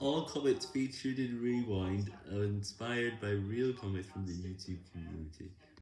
All comments featured in Rewind are inspired by real comments from the YouTube community.